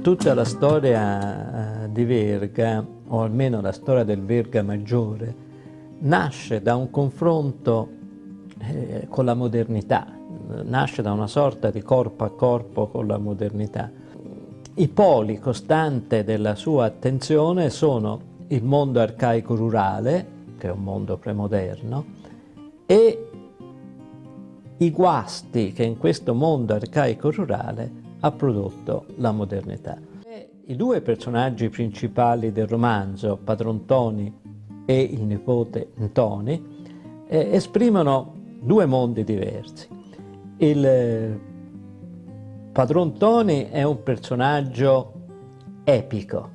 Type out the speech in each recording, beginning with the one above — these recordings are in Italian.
tutta la storia eh, di Verga, o almeno la storia del Verga maggiore, nasce da un confronto eh, con la modernità, nasce da una sorta di corpo a corpo con la modernità. I poli costanti della sua attenzione sono il mondo arcaico rurale, che è un mondo premoderno, e i guasti che in questo mondo arcaico rurale ha prodotto la modernità. I due personaggi principali del romanzo, Padron Toni e il nipote Ntoni, eh, esprimono due mondi diversi. Il eh, Padron Toni è un personaggio epico,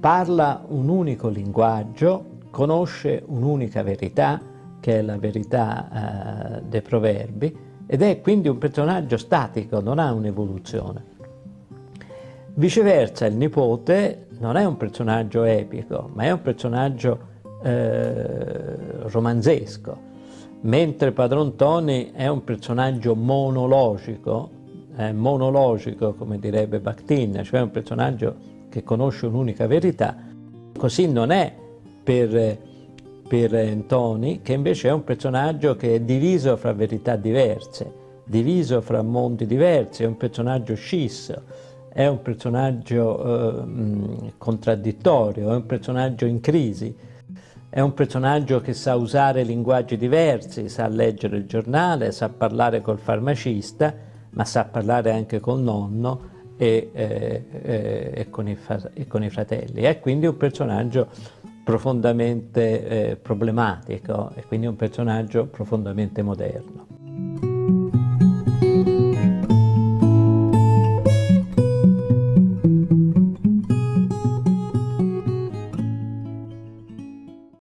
parla un unico linguaggio, conosce un'unica verità, che è la verità eh, dei proverbi, ed è quindi un personaggio statico, non ha un'evoluzione. Viceversa, il nipote non è un personaggio epico, ma è un personaggio eh, romanzesco, mentre Padron Toni è un personaggio monologico, eh, monologico come direbbe Bakhtin, cioè un personaggio che conosce un'unica verità, così non è per, per Antoni, che invece è un personaggio che è diviso fra verità diverse, diviso fra mondi diversi, è un personaggio scisso, è un personaggio eh, contraddittorio, è un personaggio in crisi, è un personaggio che sa usare linguaggi diversi, sa leggere il giornale, sa parlare col farmacista, ma sa parlare anche col nonno e, eh, eh, e, con, i e con, i fratelli. È quindi un personaggio profondamente eh, problematico e quindi un personaggio profondamente moderno.